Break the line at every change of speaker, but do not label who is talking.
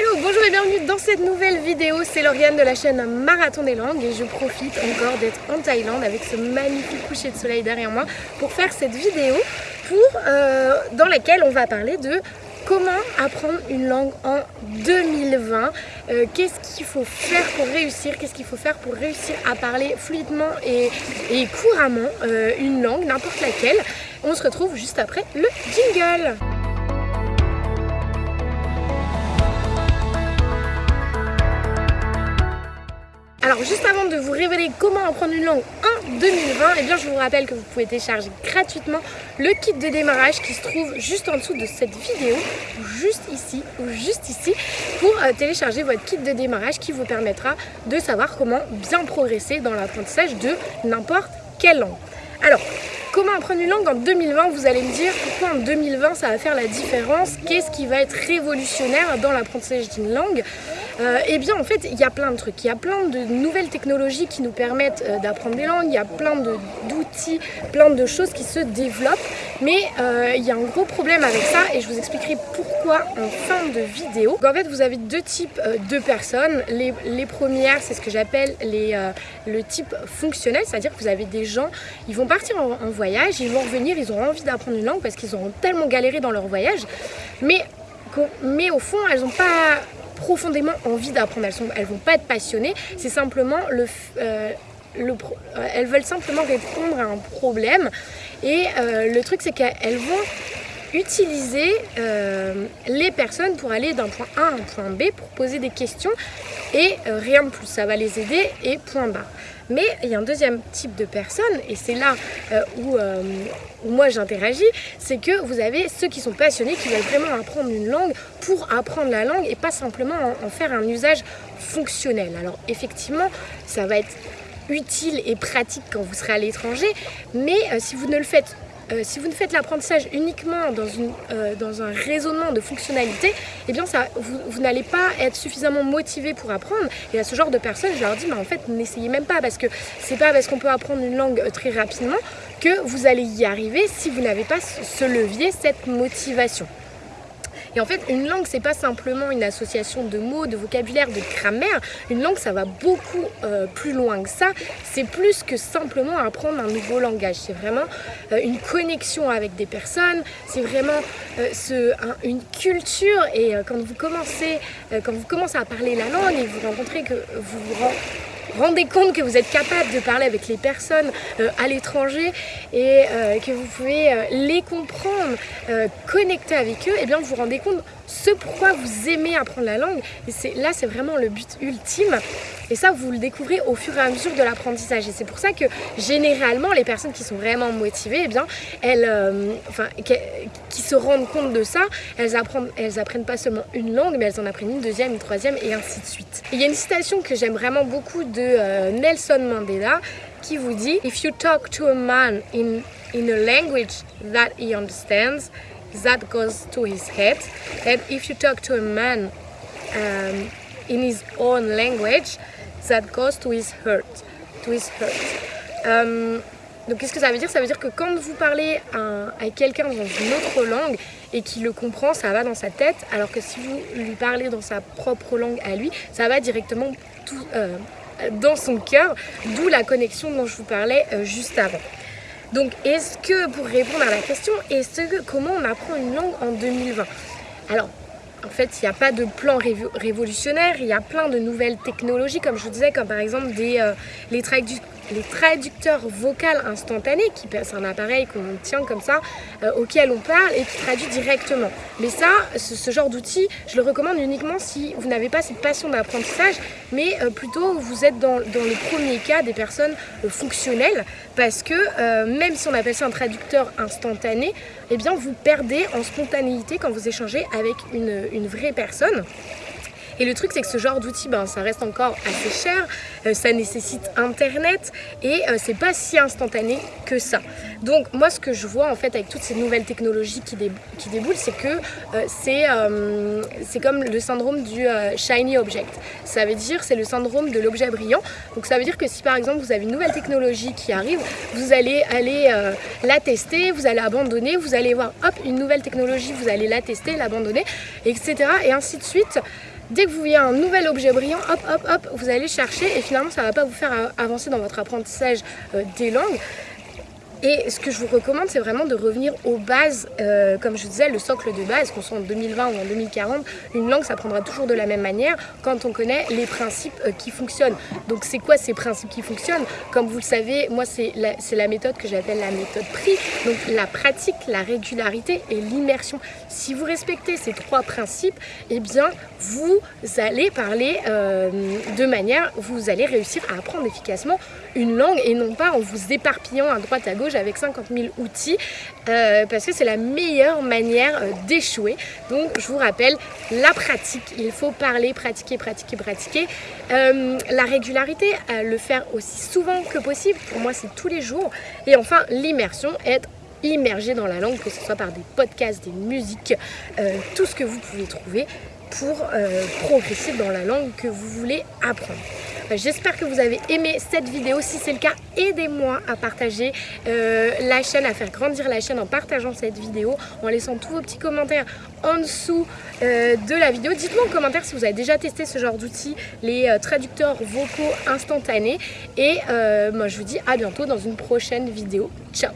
Hello, bonjour et bienvenue dans cette nouvelle vidéo. C'est Lauriane de la chaîne Marathon des langues et je profite encore d'être en Thaïlande avec ce magnifique coucher de soleil derrière moi pour faire cette vidéo euh, dans laquelle on va parler de comment apprendre une langue en 2020 euh, Qu'est-ce qu'il faut faire pour réussir? Qu'est-ce qu'il faut faire pour réussir à parler fluidement et, couramment euh, une langue, n'importe laquelle? On se retrouve juste après le jingle Alors juste avant de vous révéler comment apprendre une langue en 2020, eh bien je vous rappelle que vous pouvez télécharger gratuitement le kit de démarrage qui se trouve juste en dessous de cette vidéo, ou juste ici, ou juste ici, pour euh, télécharger votre kit de démarrage qui vous permettra de savoir comment bien progresser dans l'apprentissage de n'importe quelle langue. Alors, Comment apprendre une langue en 2020 Vous allez me dire pourquoi en 2020 ça va faire la différence Qu'est-ce qui va être révolutionnaire dans l'apprentissage d'une langue? Euh, Eh bien en fait il y a plein de trucs, il y a plein de nouvelles technologies qui nous permettent euh, d'apprendre des langues, il y a plein d'outils, plein de choses qui se développent. Mais euh, il y a un gros problème avec ça et je vous expliquerai pourquoi en fin de vidéo. en fait vous avez deux types de personnes, les, premières c'est ce que j'appelle le type fonctionnel, c'est-à-dire que vous avez des gens, ils vont partir en, voyage, ils vont revenir, ils ont envie d'apprendre une langue parce qu'ils auront tellement galéré dans leur voyage, mais, mais au fond, elles n'ont pas profondément envie d'apprendre, elles ne vont pas être passionnées, c'est simplement le... Euh, le, euh, elles veulent simplement répondre à un problème. Et euh, le truc c'est qu'elles vont utiliser les personnes pour aller d'un point A à un point B pour poser des questions et rien de plus, ça va les aider et point barre. Mais il y a un deuxième type de personnes, et c'est là euh, euh, où, moi j'interagis, c'est que vous avez ceux qui sont passionnés, qui veulent vraiment apprendre une langue pour apprendre la langue et pas simplement en, faire un usage fonctionnel. Alors effectivement, ça va être utile et pratique quand vous serez à l'étranger, mais euh, si vous ne le faites euh, si vous ne faites l'apprentissage uniquement euh, dans un raisonnement de fonctionnalité, eh bien ça, vous, n'allez pas être suffisamment motivé pour apprendre. Et à ce genre de personnes, je leur dis, mais en fait, n'essayez même pas parce que c'est pas parce qu'on peut apprendre une langue euh, très rapidement que vous allez y arriver si vous n'avez pas ce levier, cette motivation. Et en fait, une langue, c'est pas simplement une association de mots, de vocabulaire, de grammaire. Une langue, ça va beaucoup euh, plus loin que ça. C'est plus que simplement apprendre un nouveau langage. C'est vraiment euh, une connexion avec des personnes. C'est vraiment euh, une culture. Et quand vous commencez, quand vous commencez à parler la langue et vous rencontrez que vous vous rendez compte que vous êtes capable de parler avec les personnes euh, à l'étranger et euh, que vous pouvez euh, les comprendre, connecter avec eux, et eh bien vous vous rendez compte ce pourquoi vous aimez apprendre la langue. Et là, c'est vraiment le but ultime. Et ça, vous le découvrez au fur et à mesure de l'apprentissage. Et c'est pour ça que généralement, les personnes qui sont vraiment motivées, eh bien, elles, enfin, qui, se rendent compte de ça, elles apprennent, elles apprennent pas seulement une langue, mais elles en apprennent une deuxième, une troisième, et ainsi de suite. il y a une citation que j'aime vraiment beaucoup de euh, Nelson Mandela qui vous dit If you talk to a man in, in a language that he understands, that goes to his head. And if you talk to a man um, in his own language, that goes to his heart. To his heart. Um, donc qu'est-ce que ça veut dire? Ça veut dire que quand vous parlez à, quelqu'un dans une autre langue et qu'il le comprend, ça va dans sa tête, alors que si vous lui parlez dans sa propre langue à lui, ça va directement tout, euh, dans son cœur, d'où la connexion dont je vous parlais euh, juste avant. Donc est-ce que, pour répondre à la question, est-ce que comment on apprend une langue en 2020 Alors, en fait, il n'y a pas de plan révolutionnaire, il y a plein de nouvelles technologies, comme je vous disais, comme par exemple des, euh, les, les traducteurs vocaux instantanés, qui c'est un appareil qu'on tient comme ça, euh, auquel on parle et qui traduit directement. Mais ça, ce, genre d'outil, je le recommande uniquement si vous n'avez pas cette passion d'apprentissage, mais euh, plutôt vous êtes dans, le premier cas des personnes euh, fonctionnelles, parce que même si on appelle ça un traducteur instantané, eh bien vous perdez en spontanéité quand vous échangez avec une vraie personne. Et le truc c'est que ce genre d'outil, ben, ça reste encore assez cher, euh, ça nécessite internet et euh, c'est pas si instantané que ça. Donc moi ce que je vois en fait avec toutes ces nouvelles technologies qui, qui déboulent, c'est que euh, c'est comme le syndrome du shiny object. Ça veut dire c'est le syndrome de l'objet brillant. Donc ça veut dire que si par exemple vous avez une nouvelle technologie qui arrive, vous allez aller la tester, vous allez abandonner, vous allez voir hop une nouvelle technologie, vous allez la tester, l'abandonner, etc. Et ainsi de suite. Dès que vous voyez un nouvel objet brillant, hop, hop, hop, vous allez chercher et finalement ça ne va pas vous faire avancer dans votre apprentissage euh, des langues. Et ce que je vous recommande, c'est vraiment de revenir aux bases, euh, comme je disais, le socle de base, qu'on soit en 2020 ou en 2040, une langue ça prendra toujours de la même manière quand on connaît les principes euh, qui fonctionnent. Donc c'est quoi ces principes qui fonctionnent? Comme vous le savez, moi c'est la, la, méthode que j'appelle la méthode PRI, donc la pratique, la régularité et l'immersion. Si vous respectez ces trois principes, eh bien vous allez parler euh, de manière, vous allez réussir à apprendre efficacement une langue et non pas en vous éparpillant à droite à gauche avec 50 000 outils euh, parce que c'est la meilleure manière euh, d'échouer. Donc je vous rappelle, la pratique, il faut parler, pratiquer, pratiquer, pratiquer. Euh, la régularité, le faire aussi souvent que possible, pour moi c'est tous les jours. Et enfin l'immersion, être immergé dans la langue, que ce soit par des podcasts, des musiques, tout ce que vous pouvez trouver pour progresser dans la langue que vous voulez apprendre. J'espère que vous avez aimé cette vidéo. Si c'est le cas, aidez-moi à partager euh, la chaîne, à faire grandir la chaîne en partageant cette vidéo, en laissant tous vos petits commentaires en dessous euh, de la vidéo. Dites-moi en commentaire si vous avez déjà testé ce genre d'outils, les euh, traducteurs vocaux instantanés. Et moi, je vous dis à bientôt dans une prochaine vidéo. Ciao